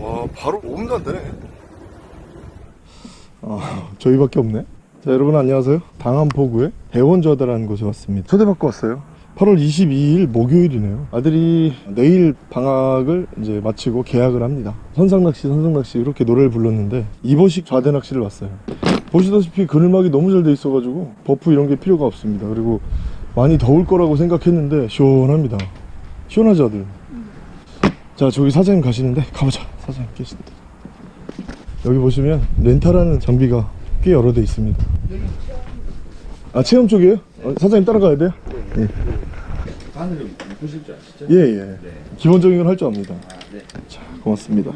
와 바로 5분도 안 되네. 아 저희밖에 없네. 자 여러분 안녕하세요. 당암포구의 대원좌대라는 곳에 왔습니다. 초대받고 왔어요. 8월 22일 목요일이네요. 아들이 내일 방학을 이제 마치고 개학을 합니다. 선상낚시 선상낚시 이렇게 노래를 불렀는데 이번식 좌대 낚시를 왔어요. 보시다시피 그늘막이 너무 잘 돼 있어가지고 버프 이런 게 필요가 없습니다. 그리고 많이 더울 거라고 생각했는데 시원합니다. 시원하죠 아들? 자 저기 사장님 가시는데 가보자 사장님 계신데 여기 보시면 렌탈하는 장비가 꽤 여러 대 있습니다 아 체험 쪽이에요? 어, 사장님 따라가야 돼요? 예. 바늘을 보실 줄 아시죠? 예, 예. 기본적인 걸 할 줄 압니다. 아, 네. 자, 고맙습니다.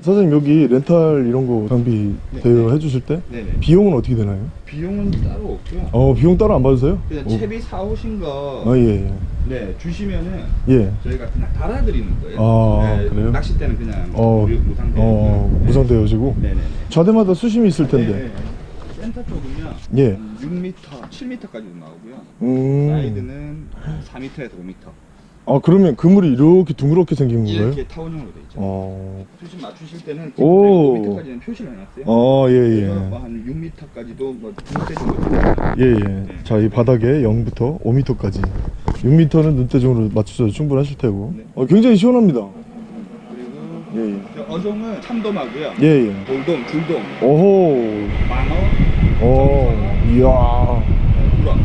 사장님 여기 렌탈 이런 거 장비 대여 해주실 때 네네. 비용은 어떻게 되나요? 비용은 따로 없고요. 어, 비용 따로 안 받으세요? 그냥 오. 채비 사오신 거 아, 예, 예. 네, 주시면은 예. 저희가 그냥 달아드리는 거예요. 아, 네, 그래요? 낚시 때는 그냥 어, 무료 무상대. 어, 무상 대여지고 네네네. 좌대마다 수심이 있을 텐데. 네. 센터 쪽은요. 예. 음, 6m, 7m까지도 나오고요. 음. 사이드는 4m에서 5m. 아, 그러면 그물이 이렇게 둥그렇게 생긴 건가요? 이렇게 타원형으로 돼 있죠. 어. 수심 맞추실 때는 오. 5m까지는 표시를 해놨어요. 어, 예, 그래서 예. 뭐한 6m까지도 뭐 중대 정도. 예, 예. 자, 이 바닥에 0부터 5m까지. 6m는 눈대중으로 맞추셔도 충분하실 테고. 네. 어, 굉장히 시원합니다. 그리고 예, 예. 저 어종은 참돔하고요. 예, 예. 돌돔, 줄돔, 오호. 망어, 어, 이야. 우럭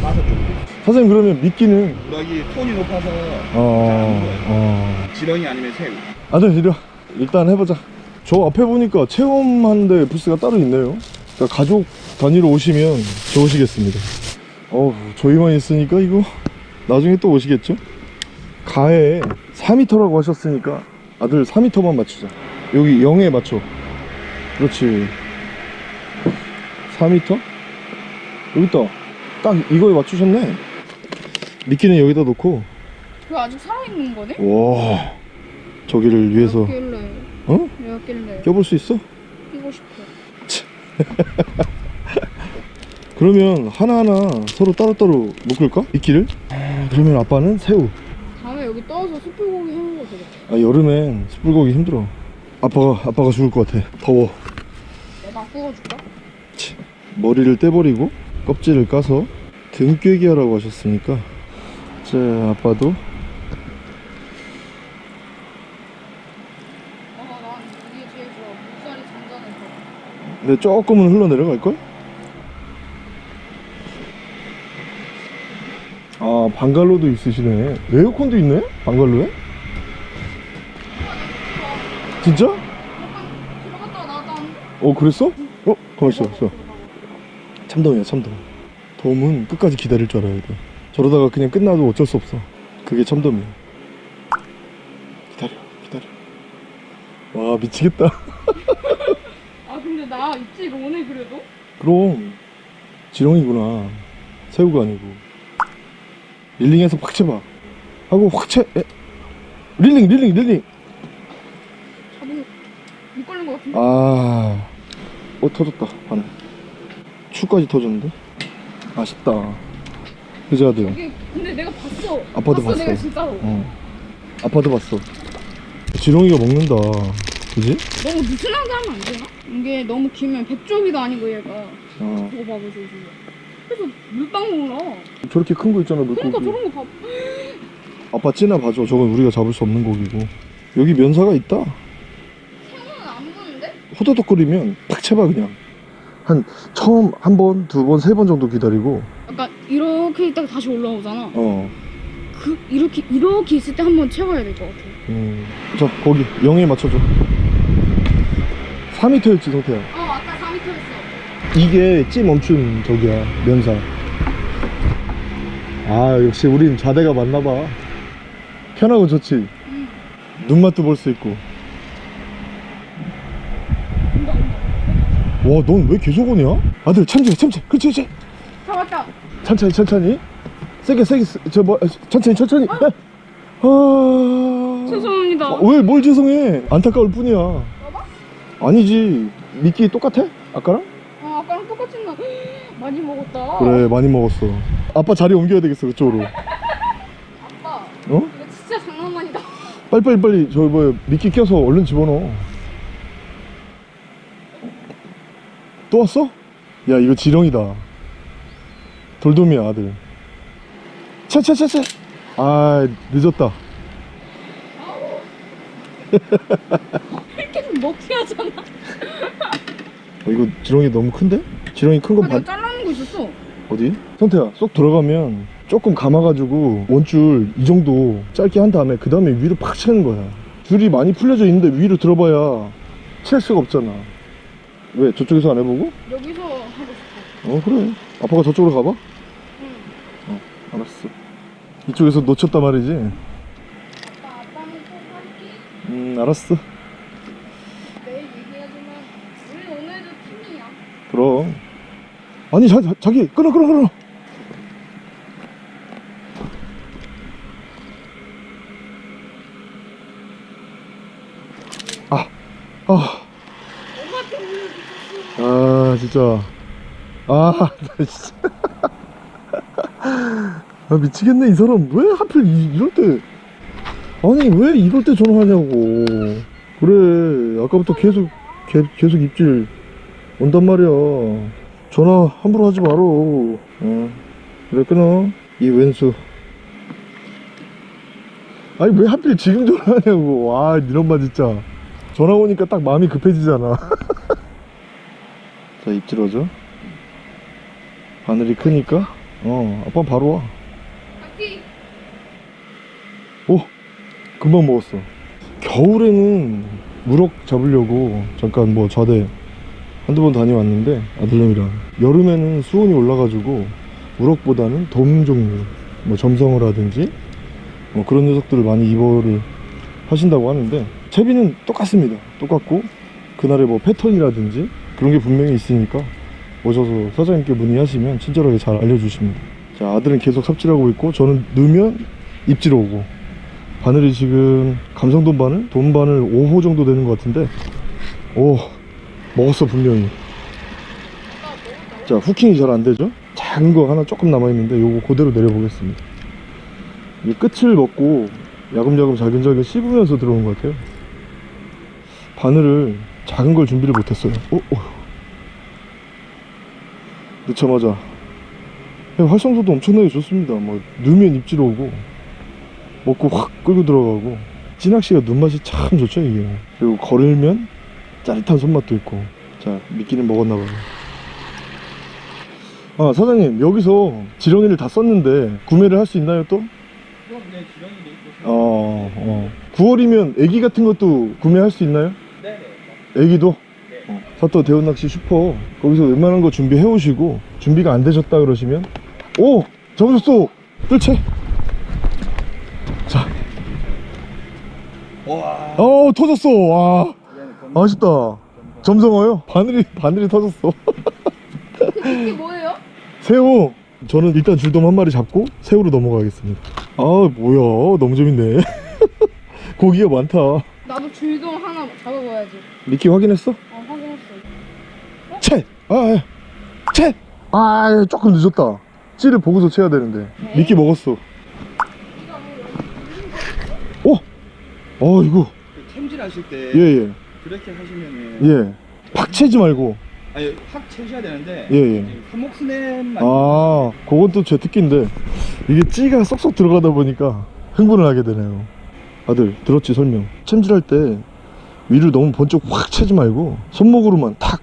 다섯 종류. 사장님, 그러면 미끼는, 우럭이 손이 높아서 어. 어. 지렁이 아니면 새우. 아들, 이리 와. 일단 해보자. 저 앞에 보니까 체험하는데 부스가 따로 있네요. 그러니까 가족 단위로 오시면 좋으시겠습니다. 어우, 저희만 있으니까 이거 나중에 또 오시겠죠? 가에 4m라고 하셨으니까 아들 4m만 맞추자. 여기 0에 맞춰. 그렇지. 4m? 여기 있다. 딱 이거에 맞추셨네. 미끼는 여기다 놓고, 그 아직 살아있는 거네? 와, 저기를 위해서, 몇 길래? 어? 몇 길래? 껴볼 수 있어? 끼고 싶어. 그러면 하나하나 서로 따로따로 묶을까? 미끼를? 아, 그러면 아빠는 새우. 다음에 여기 떠서 숯불고기 해먹어도 되겠다. 아, 여름엔 숯불고기 힘들어. 아빠가, 아빠가 죽을 것 같아. 더워. 내가 구워줄까? 머리를 떼버리고 껍질을 까서 등꿰기 하라고 하셨으니까 자 아빠도 잔잔해서. 근데 조금은 흘러내려갈걸? 아 방갈로도 있으시네 에어컨도 있네? 방갈로에? 진짜? 어 그랬어? 어? 가만있어 있어 참돔이야 참돔 돔은 끝까지 기다릴 줄 알아야 돼 저러다가 그냥 끝나도 어쩔 수 없어 그게 참돔이야 기다려 기다려 와 미치겠다 아, 근데 나 있지, 이거 오늘 그래도? 그럼 지렁이구나 새우가 아니고 릴링해서 확 쳐봐 하고 확 쳐. 에? 릴링 릴링 릴링 잡은, 못 걸린 것 같은데? 아, 어 터졌다 바늘. 추까지 터졌는데? 아쉽다. 이게, 근데 내가 봤어. 아빠도 봤어, 봤어. 내가 진짜로. 어. 아빠도 봤어. 지렁이가 먹는다. 그지? 너무 느슨하게 하면 안 되나? 이게 너무 길면 백조기도 아니고 얘가. 어. 저거 봐봐, 저거. 그래서 물방 먹나? 저렇게 큰 거 있잖아 물고기. 그러니까 저런 거 봐. 아빠 찌나 봐줘. 저건 우리가 잡을 수 없는 고기고. 여기 면사가 있다. 생선은 안 보는데? 호더덕거리면 팍 쳐봐 그냥. 한 처음 한 번, 두 번, 세 번 정도 기다리고. 약간 이렇게 있다가 다시 올라오잖아. 어. 그 이렇게 이렇게 있을 때 한 번 채워야 될 것 같아. 음. 자 거기 0에 맞춰줘. 4m였지 성태야. 어 맞다 4m였어. 이게 찌 멈춘 저기야 면사 아 역시 우린 좌대가 맞나봐 편하고 좋지 응. 눈맛도 볼 수 있고 온다 온다. 와 넌 왜 계속 오냐? 아들 천천히 천천히 그렇지 그렇지 잡았다. 천천히 천천히 세게 세게 저 뭐 천천히 천천히 아, 아... 죄송합니다. 왜뭘 죄송해 안타까울 뿐이야 아니지 미끼 똑같아? 아까랑? 아 아까랑 똑같이 나. 많이 먹었다. 그래 많이 먹었어 아빠 자리 옮겨야 되겠어 그쪽으로 아빠 어? 이거 진짜 장난 아니다. 빨리 빨리 빨리 저 뭐 미끼 껴서 얼른 집어넣어 또 왔어? 야 이거 지렁이다 돌돔이야 아들 차차차차 아 늦었다 계속 먹게 하잖아. 어, 이거 지렁이 너무 큰데? 지렁이 큰건 아, 반 잘라놓은 거 있었어. 어디? 성태야 쏙 들어가면 조금 감아가지고 원줄 이 정도 짧게 한 다음에 그 다음에 위로 팍 치는 거야 줄이 많이 풀려져 있는데 위로 들어봐야 칠 수가 없잖아 왜 저쪽에서 안 해보고? 여기서 하고 싶어. 어 그래 아빠가 저쪽으로 가봐 응. 어 알았어 이쪽에서 놓쳤단 말이지 아빠, 아빠는 또 할게. 음 알았어 내일 얘기하지만 우리 오늘도 팀이야. 그럼 아니 자, 자, 자기 끊어 끊어 끊어 아, 아, 엄마한테 오늘 미쳤어. 아, 진짜. 아, 나 진짜. 아, 미치겠네, 이 사람. 왜 하필 이, 이럴 때. 아니, 왜 이럴 때 전화하냐고. 그래, 아까부터 계속, 개, 계속 입질 온단 말이야. 전화 함부로 하지 마라. 어. 그래, 끊어. 이 왼수. 아니, 왜 하필 지금 전화하냐고. 와, 이런 말 진짜. 전화 오니까 딱 마음이 급해지잖아. 자, 입질 오죠? 바늘이 크니까, 어, 아빠 바로 와. 오! 금방 먹었어. 겨울에는 무럭 잡으려고 잠깐 뭐 좌대 한두 번 다녀왔는데, 아들놈이랑. 여름에는 수온이 올라가지고, 무럭보다는 돔 종류, 뭐 점성어라든지, 뭐 그런 녀석들을 많이 입어를 하신다고 하는데, 채비는 똑같습니다. 똑같고, 그날의 뭐 패턴이라든지, 그런 게 분명히 있으니까, 오셔서 사장님께 문의하시면 친절하게 잘 알려주십니다. 자, 아들은 계속 삽질하고 있고, 저는 넣으면 입질 오고, 바늘이 지금 감성돈 바늘? 돈 바늘 5호 정도 되는 것 같은데, 오, 먹었어, 분명히. 자, 후킹이 잘 안 되죠? 작은 거 하나 조금 남아있는데, 요거 그대로 내려보겠습니다. 이 끝을 먹고, 야금야금 잘근잘근 씹으면서 들어온 것 같아요. 바늘을 작은 걸 준비를 못했어요. 어, 어. 넣자마자 그냥 활성도도 엄청나게 좋습니다. 뭐 넣으면 입질 오고 먹고 확 끌고 들어가고 찌낚시가 눈맛이 참 좋죠 이게. 그리고 걸으면 짜릿한 손맛도 있고. 자 미끼는 먹었나봐요. 아 사장님 여기서 지렁이를 다 썼는데 구매를 할 수 있나요 또? 지렁이도 있고. 어, 어. 9월이면 애기 같은 것도 구매할 수 있나요? 애기도? 네. 어, 사또 대원낚시 슈퍼 거기서 웬만한 거 준비해 오시고 준비가 안 되셨다 그러시면 오! 잡으셨어! 뜰채! 자, 와. 어 터졌어! 와 아쉽다 점성어요? 바늘이 바늘이 터졌어 그 미끼 뭐예요? 새우 저는 일단 줄돔 한 마리 잡고 새우로 넘어가겠습니다 아 뭐야 너무 재밌네 고기가 많다 나도 줄돔 하나 잡아봐야지. 미끼 확인했어? 어, 확인했어. 채! 아, 예. 채! 아, 조금 늦었다. 찌를 보고서 채야 되는데. 미끼 먹었어. 오! 어, 이거. 그 캠질 하실 때 예, 예. 그렇게 하시면은 예. 팍 채지 말고. 아니 확 채셔야 되는데 예, 예. 한목 스냅만 아, 그건 또 제 특기인데. 이게 찌가 쏙쏙 들어가다 보니까 흥분을 하게 되네요. 아들, 들었지, 설명. 챔질할 때 위를 너무 번쩍 확 채지 말고 손목으로만 탁.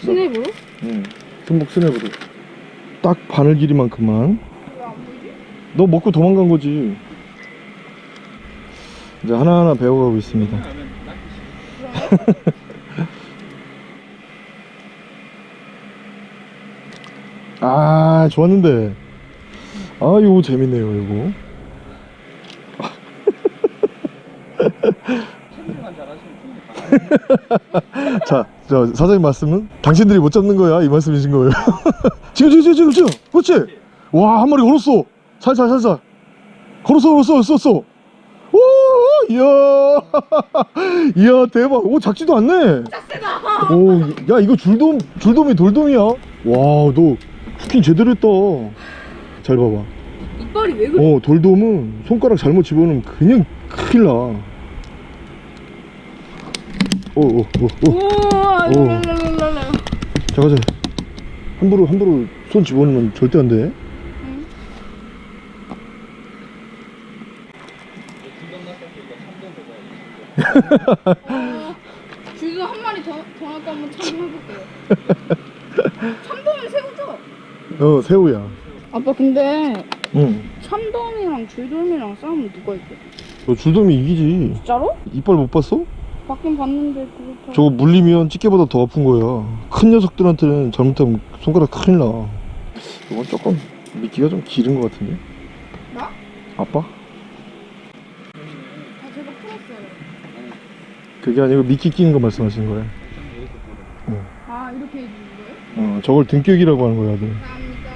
스냅으로? 응. 손목 스냅으로. 딱 바늘 길이만큼만. 너 먹고 도망간 거지. 이제 하나하나 배워가고 있습니다. 아, 좋았는데. 아, 이거 재밌네요, 이거. 캠질만 잘하시면 충분히 가. 자, 저 사장님 말씀은 당신들이 못 잡는 거야, 이 말씀이신 거예요. 지금, 지금, 지금, 지금. 그렇지? 와, 한 마리 걸었어. 살살, 살살. 걸었어, 걸었어, 걸었어. 오, 이야. 이야, 대박. 오, 작지도 않네. 오, 야, 이거 줄돔, 줄돔이 돌돔이야. 와, 너 후킹 제대로 했다. 잘 봐봐. 이빨이 왜 그래? 어, 돌돔은 손가락 잘못 집어넣으면 그냥 큰일 나. 오오오오 우와 오. 랄랄랄랄라 자 가자 함부로 함부로 손 집어넣으면 절대 안돼 줄도 한 마리 더, 더 할까 한번 참고해볼게요 참돔이 새우죠? 어 새우야 아빠 근데 응너 참돔이랑 줄돔이랑 싸우면 누가 이겨? 줄돔이 이기지 진짜로? 이빨 못 봤어? 봤긴 봤는데 그렇다 저거 물리면 찌개보다 더 아픈 거야 큰 녀석들한테는 잘못하면 손가락 큰일 나 이건 조금 미끼가 좀 길은 것 같은데 나? 아빠? 아 제가 풀었어요 그게 아니고 미끼 끼는 거 말씀하시는 거야 아 이렇게 해주는 거예요? 어 저걸 등격이라고 하는 거야 아들 감사합니다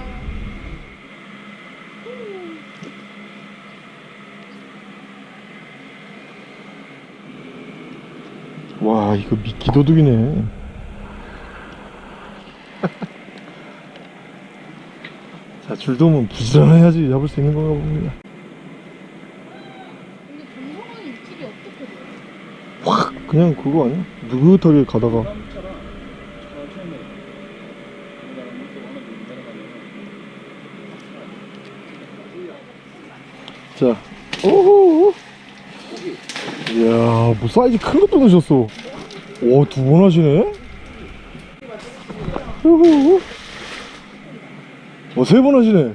와 이거 미끼 도둑이네 자 줄돔은 부지런해야지 잡을 수 있는 건가 봅니다? 확 그냥 그거 아니야? 느긋하게 가다가 자 오호 이야 뭐 사이즈 큰 것도 넣으셨어 오두 번 하시네 오호 어세 번 하시네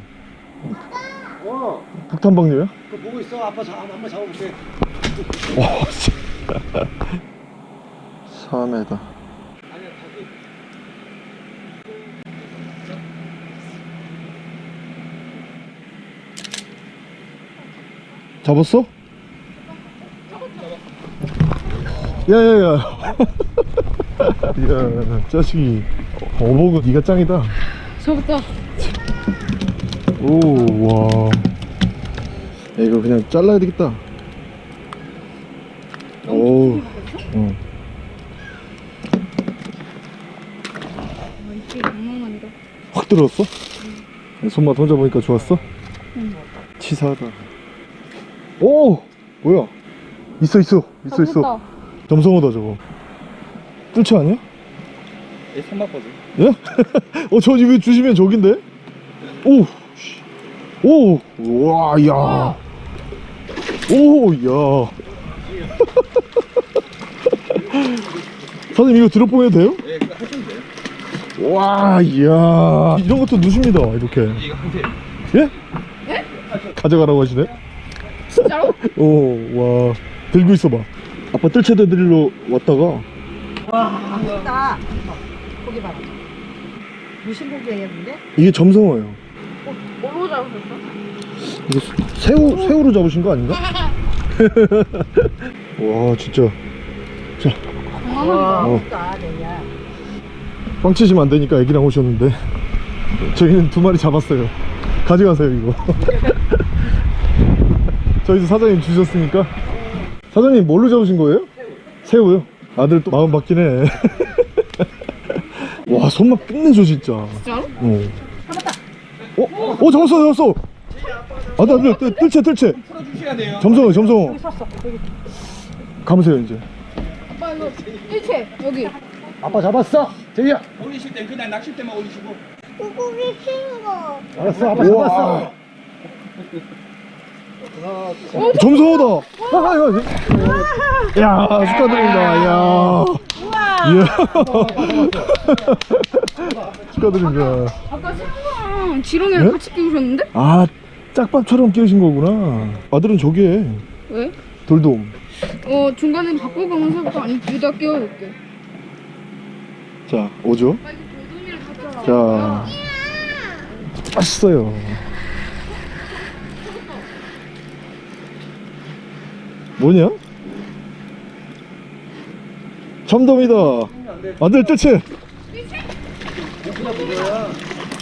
어, 북탄방류야? 그거 보고 있어. 아빠 자, 한번 잡아볼게. 와 진짜 4m 아니야, 다시. 잡았어? 야야야. 야 자식이. 어복은 네가 짱이다. 잡았다 오와. 야, 이거 그냥 잘라야 되겠다. 오. 어. 아확 들어왔어? 손맛 혼자 보니까 좋았어? 응. 치사하다. 오! 뭐야? 있어 있어. 있어 있어. 잡았다 점성어다 저거 뜰채 아니야? 얘 손맛거든 예? 어, 저 이거 주시면 저긴데? 오! 씨. 오! 와, 야. 오, 야. 사장님, 이거 드롭봉 해도 돼요? 예 하시면 돼요 와, 이야. 이런 것도 누십니다, 이렇게. 이거 하세요 예? 가져가라고 하시네? 진짜로? 오, 와. 들고 있어봐. 아빠 뜰채대 드리러 왔다가, 나 거기 봐라. 무신고기 했는데 이게 점성어예요. 뭘로 잡으셨어? 이거 새우, 새우로 잡으신 거 아닌가? 와, 진짜. 장난아니다 어. 나 내야. 빵 치시면 안 되니까 애기랑 오셨는데 저희는 두 마리 잡았어요 가져가세요 이거 저희도 사장님 주셨으니까 사장님 뭘로 잡으신 거예요? 새우 요? 아들 또 마음 바뀌네 와 손맛 끝내줘 진짜 진짜로? 어. 어? 어 잡았어 잡았어 아들 아들 뜰- 뜰채 뜰채 풀어주셔야 돼요 점성어 점성어 여기 섰어. 여기. 감으세요 이제 아빠 이거 일체 여기 아빠 잡았어. 저기야. 올리실 땐 그냥 낚싯대만 올리시고 알았어, 아빠 우와. 잡았어. 이거. 야 축하드립니다. 야. 이야. 축하드립니다. 아까 새우랑 지렁이를 네? 같이 끼우셨는데? 아 짝밥처럼 끼우신 거구나. 아들은 저기 해 왜? 돌돔. 어 중간에 바꾸고 가면 새우가 아니 둘다 끼워볼게. 자 오죠? 자. 맛있어요 뭐냐? 참돔이다 아들 뜰채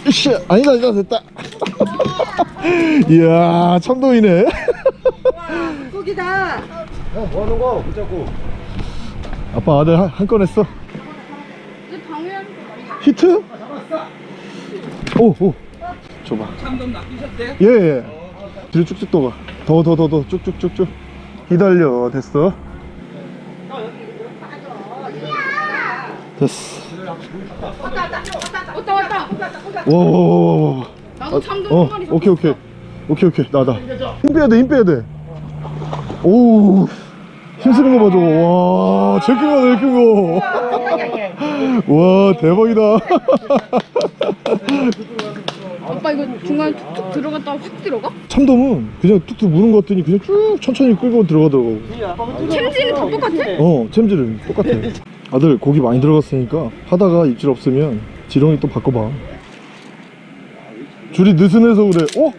이씨 아니다 아니다 됐다 이야 참돔이네 거기다. 형, 뭐 하는 거? 붙잡고. 아빠 아들 한건 했어 히트? 오오 줘봐 참돔 낚이셨대? 예예 뒤로 쭉쭉 떠가 더더 더 더 쭉쭉쭉쭉 기다려 됐어? 됐어. 왔다 왔다. 와와와와. 나도 참돔 어 한 마리 오케이 오케이. 오케이 오케이. 나다. 힘 빼야 돼힘 빼야 돼오 힘쓰는 거봐 저거 와 제일 큰거 제일 큰거 와 대박이다 아빠 이거 중간에 툭툭 들어갔다가 확 들어가? 참돔은 그냥 툭툭 무는 것 같더니 그냥 쭉 천천히 끌고 들어가더라고 챔질은 다 똑같아? 어 챔질은 똑같아 아들 고기 많이 들어갔으니까 하다가 입질 없으면 지렁이 또 바꿔봐 줄이 느슨해서 그래 어?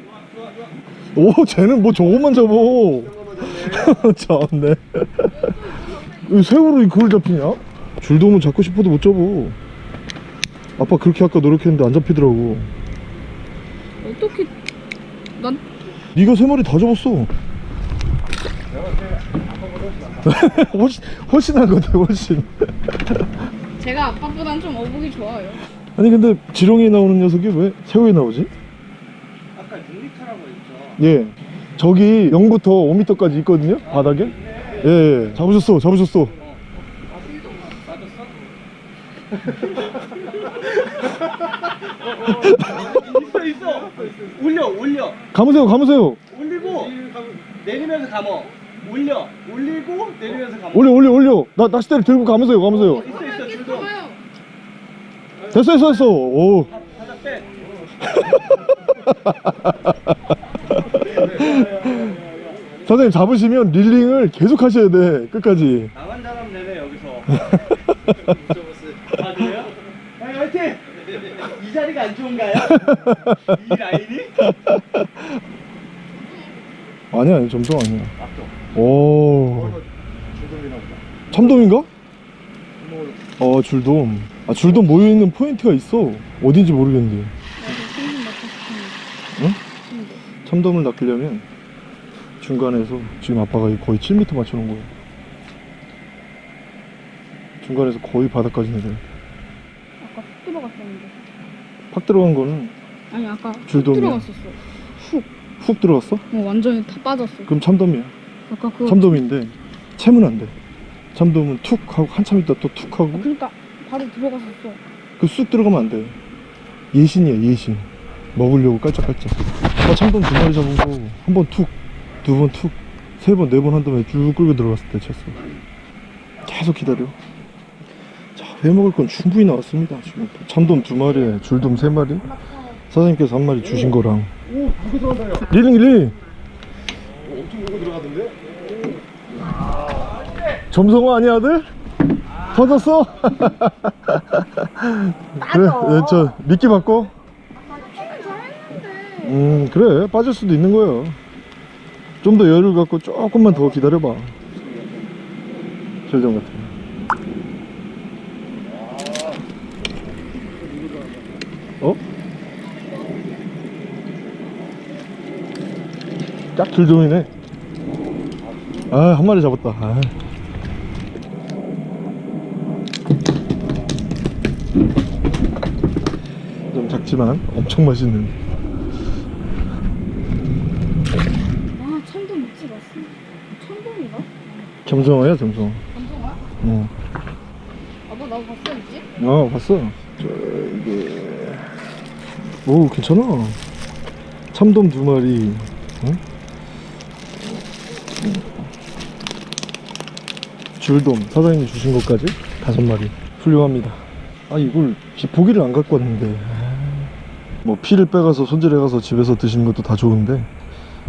오 쟤는 뭐 저것만 잡어 참네 왜 새우로 그걸 잡히냐? 줄돔은 잡고 싶어도 못 잡어 아빠 그렇게 아까 노력했는데 안 잡히더라고 어떻게 난 네가 세 마리 다 잡았어. 훨씬 훨씬 한 건데 훨씬. 제가 아빠보단 좀 어복이 좋아요. 아니 근데 지렁이 나오는 녀석이 왜 새우에 나오지? 아까 6m라고 했죠. 예. 저기 0부터 5m까지 있거든요 바닥에? 예, 예. 잡으셨어 잡으셨어 있어 있어. 올려 올려. 감으세요 감으세요 올리고 내리면서 감어. 올려 올리고 내리면서 감어. 올려 올려 올려 나 낚싯대를 들고 감으세요 감으세요 있어 있어 줄도. 봐봐요 됐어 됐어 됐어 오 바닥 빼. 선생님 잡으시면 릴링을 계속 하셔야 돼 끝까지 나만 잘하면 되네 여기서. 아 그래요? 형 화이팅! 이 자리가 안 좋은가요? 이 라인이? 아니야 아니 점점 아니야. 오. 참돔인가? 어 줄돔. 아 줄돔 모여있는 포인트가 있어. 어딘지 모르겠는데. 응? 참돔을 낚으려면 중간에서 지금 아빠가 거의 7m 맞춰놓은 거야 중간에서 거의 바닥까지 내려 아까 훅 들어갔었는데 팍 들어간 거는 아니 아까 훅 줄돔이야. 들어갔었어 훅 훅 들어갔어? 어, 완전히 다 빠졌어 그럼 참돔이야 아까 그거 참돔인데 채면 안돼 참돔은 툭 하고 한참 있다 또 툭 하고 그러니까 바로 들어갔었어 그 쑥 들어가면 안 돼. 예신이야, 예신. 먹으려고 깔짝깔짝. 아, 참돔 두 마리 잡은 거, 한 번 툭, 두 번 툭, 세 번, 네 번 한 다음에 쭉 끌고 들어갔을 때 쳤어. 계속 기다려. 자, 회 먹을 건 충분히 나왔습니다. 지금 참돔 두 마리에 줄돔 세 마리. 사장님께서 한 마리 주신 거랑. 릴링, 릴링. 엄청 물고 들어가던데? 점성어 아니야, 아들? 터졌어? 그래, 네, 저, 미끼 바꿔. 음, 그래. 빠질 수도 있는 거야. 좀더 여유를 갖고 조금만 더 기다려봐. 절정 같은 거. 어? 딱 줄종이네. 아, 한 마리 잡았다. 아. 좀 작지만 엄청 맛있는 아 참돔 먹지 마어 참돔인가? 겸성어야 겸성어 감성아? 어, 아빠 나도 봤어 있지? 어 봤어 저 이게 오 괜찮아 참돔 두 마리 응? 줄돔 사장님이 주신 것까지? 다섯 마리. 훌륭합니다. 아 이걸 지- 보기를 안 갖고 왔는데. 아, 뭐 피를 빼가서 손질해가서 집에서 드시는 것도 다 좋은데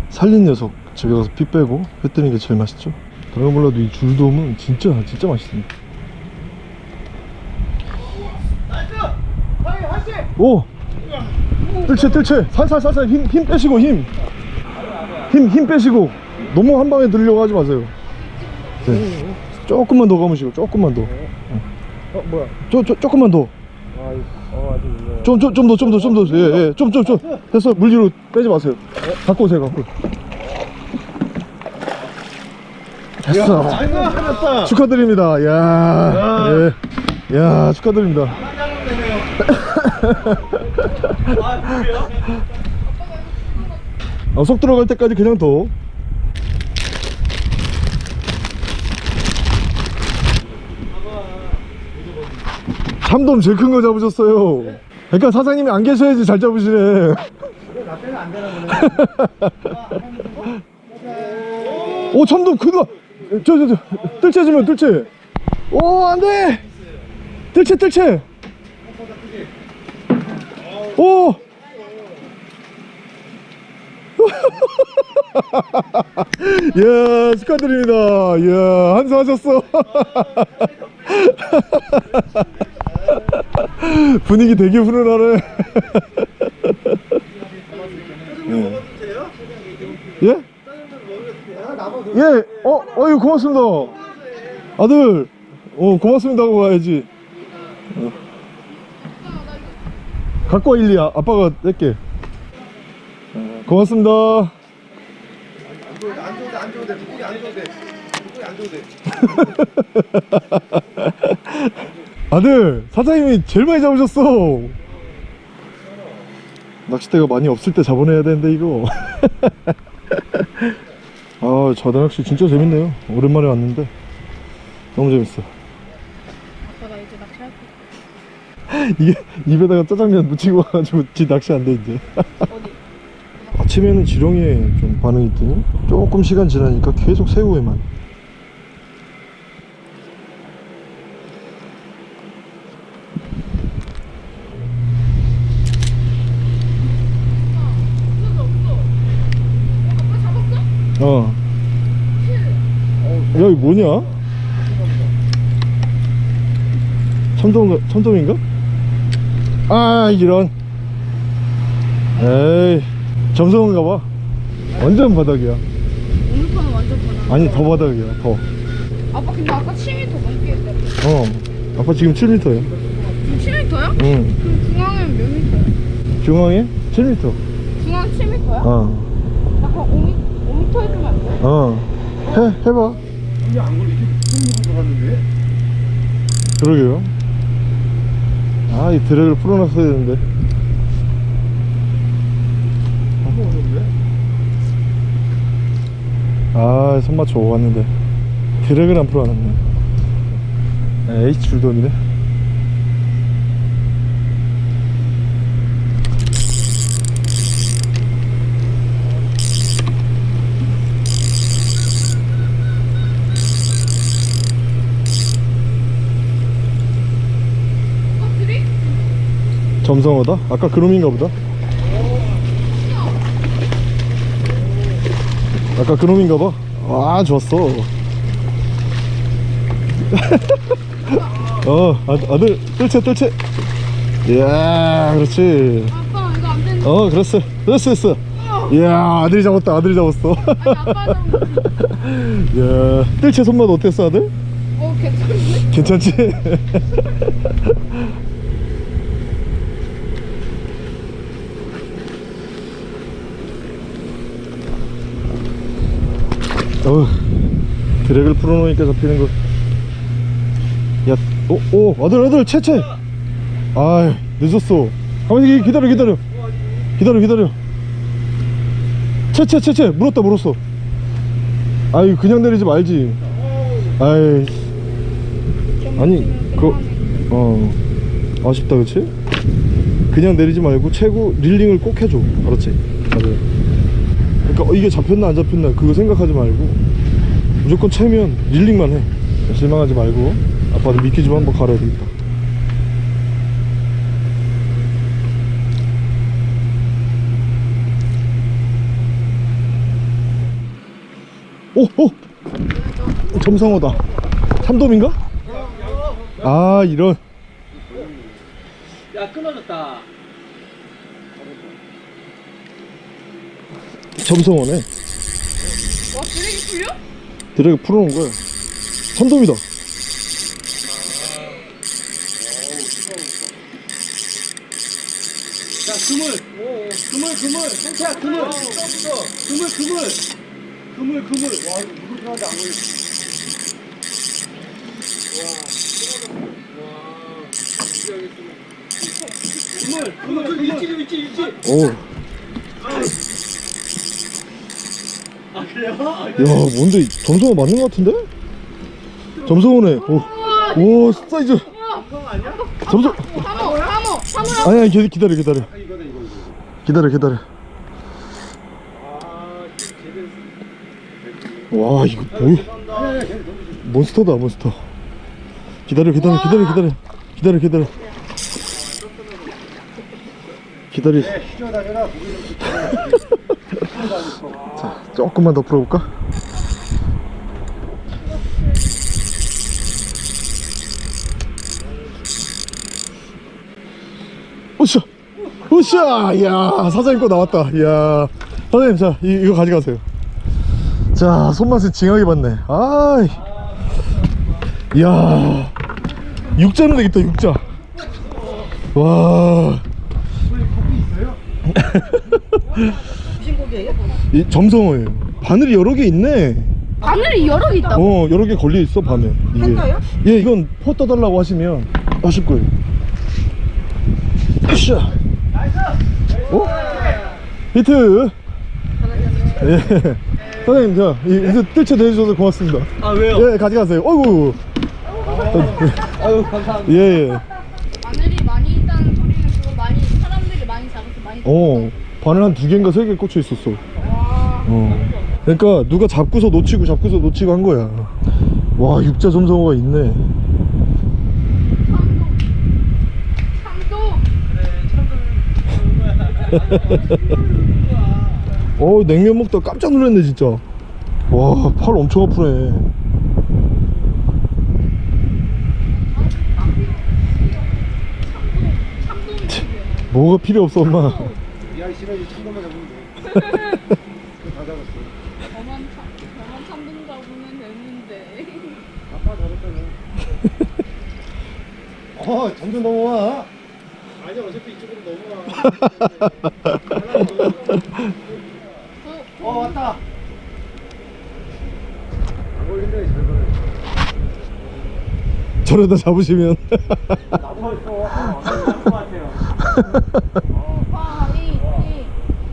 살린 녀석 집에 가서 피 빼고 회 뜨는 게 제일 맛있죠. 다른 건 몰라도 이 줄돔은 진짜 진짜 맛있습니다. 오! 뜰채 뜰채! 살살 살살. 힘, 힘 빼시고 힘! 힘, 힘 빼시고 너무 한 방에 들려고 하지 마세요 네. 조금만 더 감으시고 조금만 더 어 뭐야? 조, 조, 조금만 더 아, 어 아직. 좀, 좀, 좀 더, 좀 더, 좀 더, 예, 예, 좀, 좀, 좀. 됐어, 물 뒤로 빼지 마세요. 갖고 오세요, 갖고. 됐어. 하났다. 축하드립니다. 야, 예. 야, 축하드립니다. 아? 어, 속 들어갈 때까지 그냥 더. 참돔 제일 큰 거 잡으셨어요. 그러니까 사장님이 안 계셔야지 잘 잡으시네. 나 때는 안 되나 보네. 오 참돔 크다 저저저 뜰채 주면 뜰채. 오 안돼! 뜰채 뜰채. 오! 이야 축하드립니다. 이야 한수하셨어 분위기 되게 훈훈하네 예? 예? 예, 어, 어유 고맙습니다. 아들, 어, 고맙습니다 하고 가야지. 어. 갖고 와, 일리. 아, 아빠가 낼게. 어, 고맙습니다. 안 줘도 돼, 안 줘도 돼. 안 줘도 돼. 아들, 사장님이 제일 많이 잡으셨어. 낚싯대가 많이 없을 때 잡아내야 되는데, 이거. 아, 자다 낚시 진짜 재밌네요. 오랜만에 왔는데. 너무 재밌어. 아빠 나 이제 낚시할 거야. 이게 입에다가 짜장면 묻히고 와가지고 지 낚시 안 돼 이제 어디? 아침에는 지렁이에 좀 반응이 있더니 조금 시간 지나니까 계속 새우에만 어. 야, 이 뭐냐? 천둥, 천둥인가? 아, 아 이런. 에이, 점성인가 봐. 완전 바닥이야. 오늘 거는 완전 바닥. 아니, 더 바닥이야, 더. 아빠, 근데 아까 7m 넘게 했다. 어. 아빠 지금 7m야. 지금 7m야? 응. 그럼 중앙은 몇 m야? 중앙에? 7m. 중앙 7m야? 어. 약간 5m? 어. 해, 해봐. 근데 안 걸리지? 손으로 들어갔는데? 그러게요. 아, 이 드랙을 풀어놨어야 되는데. 아, 손맞춰 오갔는데. 드랙을 안 풀어놨네. 아, 에이, 줄돈이네. 점성어다? 아까 그놈인가 보다. 아까 그놈인가 봐. 아, 좋았어. 어, 아, 아들, 뜰채, 뜰채. 이야, 그렇지. 아빠 이거 안 된다. 어, 그랬어. 됐어, 됐어. 이야, 아들이 잡았다, 아들이 잡았어. 이야, 뜰채 손맛 어땠어, 아들? 어. 괜찮지? 어우, 드랙을 풀어놓으니까 잡히는 거. 야, 오, 오, 아들, 아들, 채채! 아이, 늦었어. 가만히 기다려, 기다려. 기다려, 기다려. 채채, 채채, 물었다, 물었어. 아이, 그냥 내리지 말지. 아이, 아니 그 어 아쉽다 그치? 그냥 내리지 말고 최고 릴링을 꼭 해줘 알았지? 맞아요 그러니까 어, 이게 잡혔나 안 잡혔나 그거 생각하지 말고 무조건 채면 릴링만 해 실망하지 말고 아빠도 미끼 좀 한번 갈아야 되겠다 오! 오! 점성어다 참돔인가? 아 이런 야 끊어졌다. 점성어네 와 드랙이 풀려? 드래그 풀어놓은 거야 참돔이다 자 그물. 그물 그물. 성태야 그물. 그물 그물. 그물 그물. 와 이거 물을 편한데 안 걸려. 그물 그물 그물 일지 일지 일지. 오. 아 그래요? 아, 야 뭔데? 점성어 맞는 거 같은데? 점성어네. 오, 오 사이즈. 사모라고 아니 아니 기- 기다려 기다려. 기다려 기다려. 와 이거 뭐야? 몬스터다 몬스터. 기다려 기다려 기다려 기다려. 기다려 기다려. 기다려. 뛰어다녀라 자 조금만 더 풀어볼까? 으쌰! 으쌰! 이야 사장님 거 나왔다. 이야 사장님 자 이, 이거 가져가세요. 자 손맛은 징하게 봤네. 아이. 이야 육자는 되겠다 육자. 와 무신고기예요? 이 점성어예요 바늘이 여러 개 있네. 바늘이 여러 개 있다고? 어 여러 개 걸려 있어 밤에 이게. 팬거요? 예 이건 퍼 떠달라고 하시면 하실 거예요. 으쌰. 어? 히트. 예. 사장님 자 이- 이거 뜰채 대주셔서 고맙습니다. 아 왜요? 예 가져가세요. 어이구. 아유 감사합니다. 예 예. 바늘이 많이 있다는 소리는 그거 많이 사람들이 많이 잡아서 많이 어 바늘 한 두 개인가 세 개 꽂혀 있었어 어. 그러니까 누가 잡고서 놓치고 잡고서 놓치고 한 거야. 와 육자 점성어가 있네. 어 냉면 먹다 깜짝 놀랐네 진짜. 와 팔 엄청 아프네. 뭐가 필요 없어 엄마 야 싫어지 참돔만 잡으면 돼 그거 다 잡았어 저만 참 저만 참동 잡으면 되는데 아빠 잡았잖아 어 점점 넘어와 아니 어차피 이쪽으로 넘어와 어 왔다 안 걸린다 잘 걸려 저러다 잡으시면.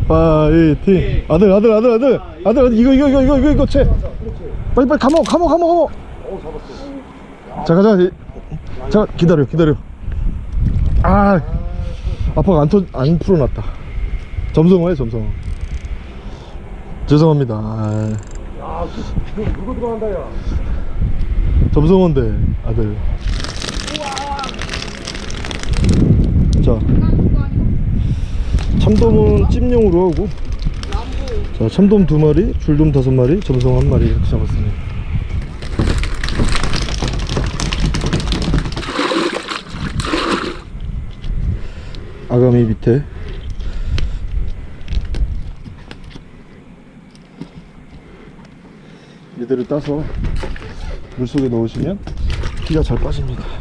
파이팅 아들 아들 아들 아들 아들 이거 이거 이거 이거 이거 이거 채 빨리 빨리 감어 감어 어 잡았어 자 가자 이- 자 기다려 기다려. 아 아빠가 안, 터, 안 풀어놨다. 점성어에 점성어. 죄송합니다. 아, 야 그, 누구 들어간다 야 점성어인데 아들. 자. 참돔은 찜용으로 하고. 자 참돔 두 마리 줄돔 다섯 마리 점성 한 마리 이렇게 잡았습니다 아가미 밑에. 이대로 따서 물속에 넣으시면 피가 잘 빠집니다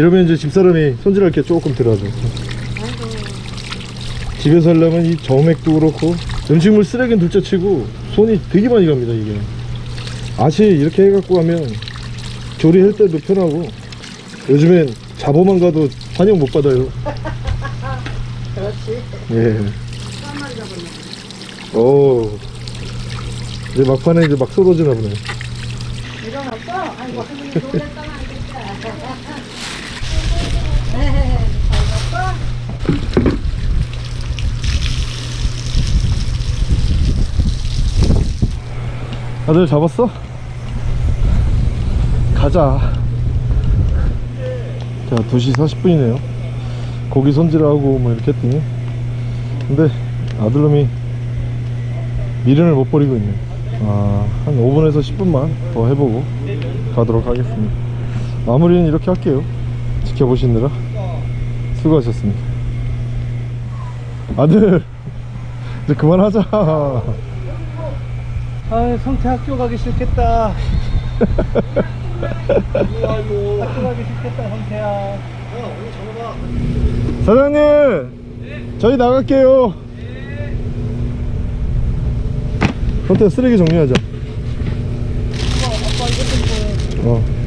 이러면 이제 집사람이 손질할 게 조금 들어가죠. 집에서 하려면 이 점액도 그렇고 음식물 쓰레기는 둘째 치고 손이 되게 많이 갑니다 이게. 아시 이렇게 해갖고 하면 조리할 때도 편하고 요즘엔 잡어만 가도 환영 못 받아요. 그렇지. 예. 오. 이제 막판에 이제 막 쏟아지나 보네. 없어? 아이고, 할머니 놀랬다가 안 됐다. 에헤헤, 잘 잡고. 다들 잡았어? 가자. 자 2시 40분이네요. 고기 손질하고 뭐 이렇게 했더니. 근데 아들놈이 미련을 못 버리고 있네. 아, 한 5분에서 10분만 더 해보고 가도록 하겠습니다. 마무리는 이렇게 할게요. 지켜보시느라 수고하셨습니다. 아들 이제 그만하자 아 성태 학교 가기 싫겠다 아이고 학교 가기 싫겠다 성태야 야 오늘 전화 사장님 네. 저희 나갈게요 네. 성태 쓰레기 정리하자 아빠 이것 좀 어.